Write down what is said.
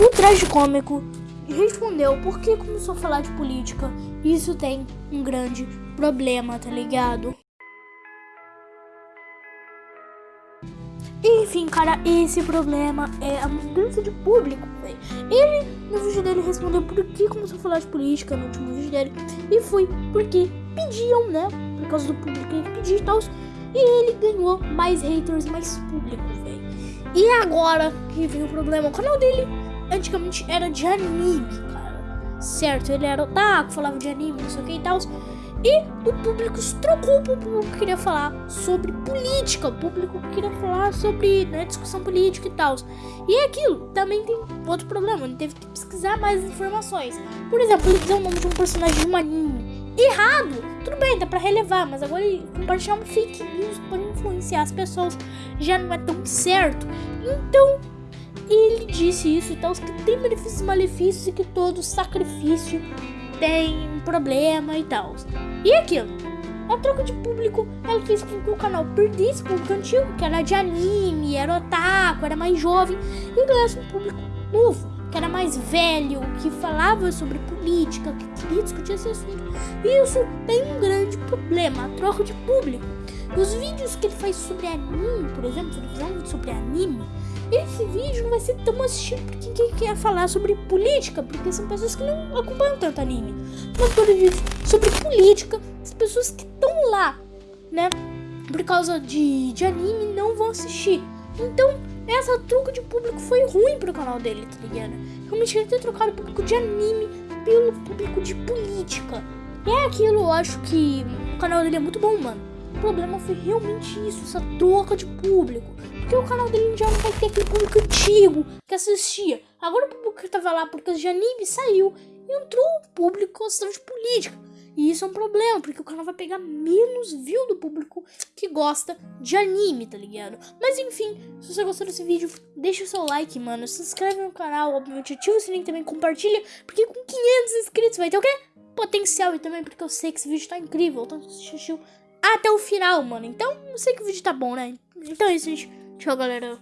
O traje cômico respondeu por que começou a falar de política. Isso tem um grande problema, tá ligado? Enfim, cara, esse problema é a mudança de público, velho. Ele, no vídeo dele, respondeu por que começou a falar de política no último vídeo dele. E foi porque pediam, né? Por causa do público ele pedia e tal. E ele ganhou mais haters, mais público, velho. E agora que vem o problema, o canal dele antigamente era de anime, cara. Certo, ele era otaku, falava de anime, não sei o que e tal. E o público se trocou, o público queria falar sobre política, o público queria falar sobre né, discussão política e tal. E aquilo também tem outro problema, ele teve que pesquisar mais informações. Por exemplo, ele dizer o nome de um personagem de um anime errado, tudo bem, dá pra relevar, mas agora ele compartilhar um fake news pode influenciar as pessoas, já não é tão certo. Então, ele disse isso e tal, que tem benefícios e malefícios e que todo sacrifício tem um problema e tal. E aquilo, a troca de público, ela fez com que o canal perdesse público antigo, que era de anime, era otaku, era mais jovem, e ganhasse um público novo, que era mais velho, que falava sobre política, que queria discutir esse assunto. E isso tem um grande problema, a troca de público. Os vídeos que ele faz sobre anime, por exemplo, se ele fizer um vídeo sobre anime, esse vídeo não vai ser tão assistido por quem quer falar sobre política, porque são pessoas que não acompanham tanto anime. Mas quando diz sobre política, as pessoas que estão lá, né, por causa de, de anime, não vão assistir. Então, essa troca de público foi ruim pro canal dele, tá ligado? Realmente ele ter trocado o público de anime pelo público de política. É aquilo, eu acho que o canal dele é muito bom, mano. O problema foi realmente isso, essa troca de público. Porque o canal dele já não vai ter aquele público antigo que assistia. Agora o público que tava lá por causa de anime saiu. E entrou o público gostando de política. E isso é um problema, porque o canal vai pegar menos view do público que gosta de anime, tá ligado? Mas enfim, se você gostou desse vídeo, deixa o seu like, mano. Se inscreve no canal, obviamente ativa o sininho também, compartilha. Porque com 500 inscritos vai ter o quê? Potencial e também porque eu sei que esse vídeo tá incrível. Então assistiu até o final, mano. Então, eu sei que o vídeo tá bom, né? Então é isso, gente. Tchau, galera.